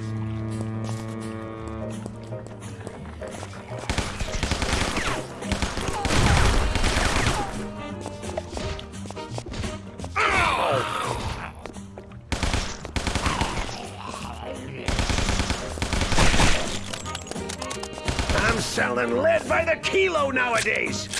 I'm selling lead by the kilo nowadays.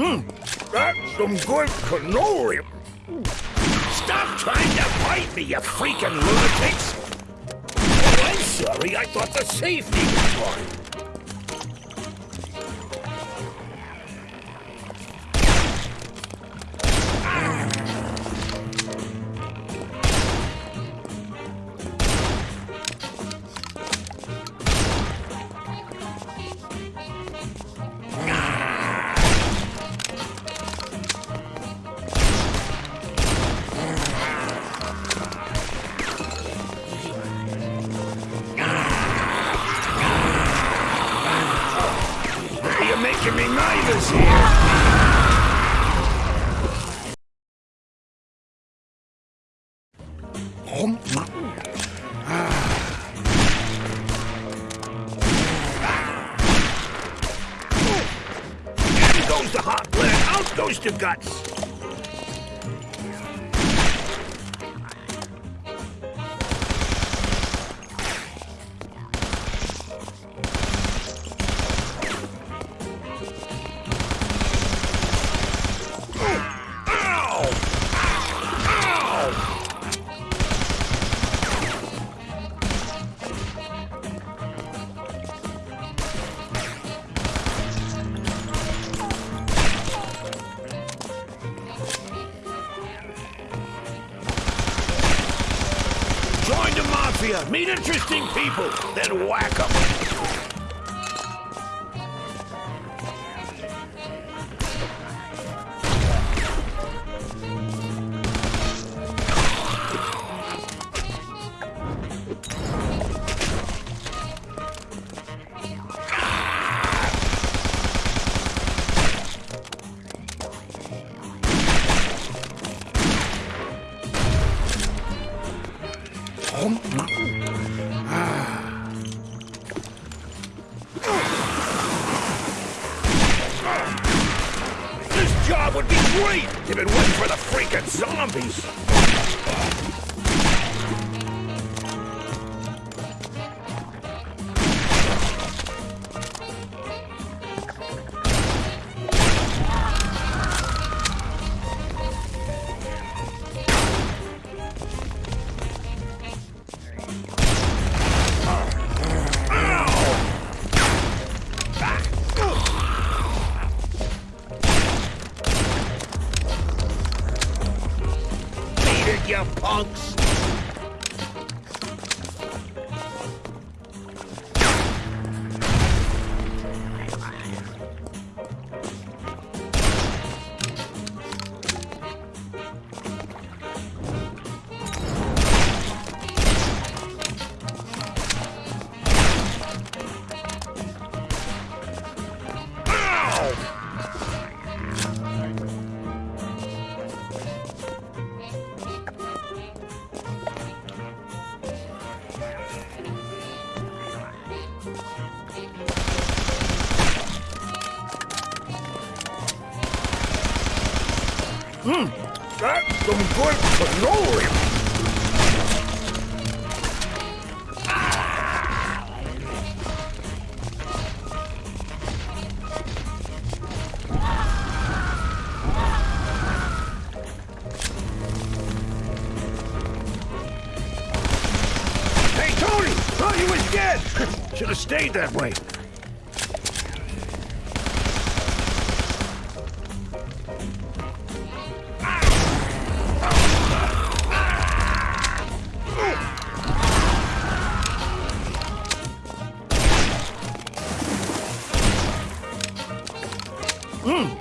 Mmm, that's some good cannoli. Stop trying to bite me, you freaking lunatics! Oh, I'm sorry, I thought the safety was on. Making me nervous here. In ah. goes the hot blood, out goes the guts. Mafia, meet interesting people, then whack them. Ah. This job would be great if it wasn't for the freaking zombies. You punks! Ow! That's some good cannoli. Hey, Tony! Thought you was dead! Should have stayed that way. That